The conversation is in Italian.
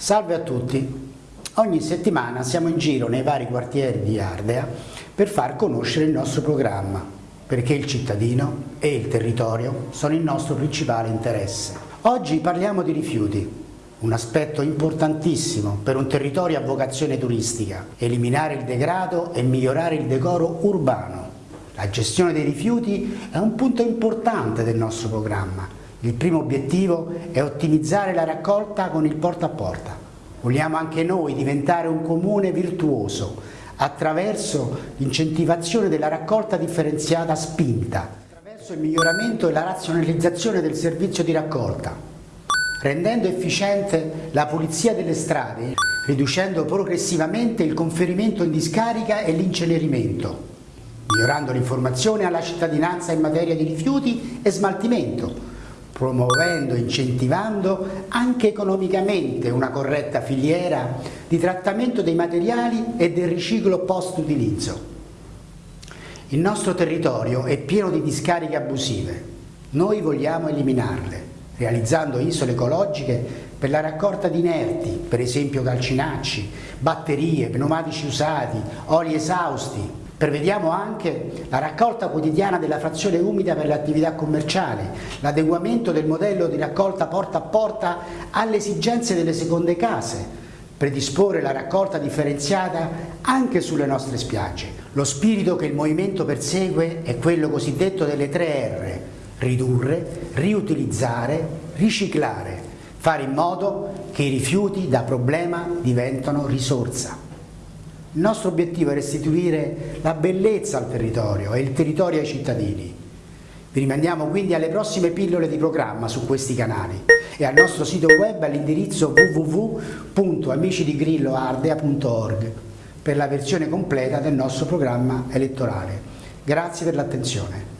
Salve a tutti! Ogni settimana siamo in giro nei vari quartieri di Ardea per far conoscere il nostro programma, perché il cittadino e il territorio sono il nostro principale interesse. Oggi parliamo di rifiuti, un aspetto importantissimo per un territorio a vocazione turistica, eliminare il degrado e migliorare il decoro urbano. La gestione dei rifiuti è un punto importante del nostro programma. Il primo obiettivo è ottimizzare la raccolta con il porta a porta. Vogliamo anche noi diventare un comune virtuoso attraverso l'incentivazione della raccolta differenziata spinta, attraverso il miglioramento e la razionalizzazione del servizio di raccolta, rendendo efficiente la pulizia delle strade, riducendo progressivamente il conferimento in discarica e l'incenerimento, migliorando l'informazione alla cittadinanza in materia di rifiuti e smaltimento, promuovendo incentivando anche economicamente una corretta filiera di trattamento dei materiali e del riciclo post-utilizzo. Il nostro territorio è pieno di discariche abusive, noi vogliamo eliminarle realizzando isole ecologiche per la raccolta di inerti, per esempio calcinacci, batterie, pneumatici usati, oli esausti. Prevediamo anche la raccolta quotidiana della frazione umida per l'attività commerciale, l'adeguamento del modello di raccolta porta a porta alle esigenze delle seconde case, predisporre la raccolta differenziata anche sulle nostre spiagge. Lo spirito che il movimento persegue è quello cosiddetto delle tre R, ridurre, riutilizzare, riciclare, fare in modo che i rifiuti da problema diventano risorsa. Il nostro obiettivo è restituire la bellezza al territorio e il territorio ai cittadini. Vi rimandiamo quindi alle prossime pillole di programma su questi canali e al nostro sito web all'indirizzo www.amicidigrilloardea.org per la versione completa del nostro programma elettorale. Grazie per l'attenzione.